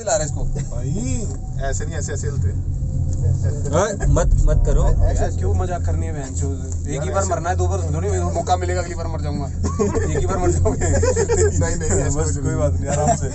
भी ला रहा है इसको। भाई ऐसे नहीं ऐसे ऐसे हिलते हाँ, मत मत करो। यार क्यों मज़ाक करनी है बहन एक ही बार मरना है दो बार थोड़ी मौका मिलेगा अगली बार मर जाऊँगा। एक ही बार मर जाऊँगा। नहीं नहीं बस कोई बात नहीं आराम से।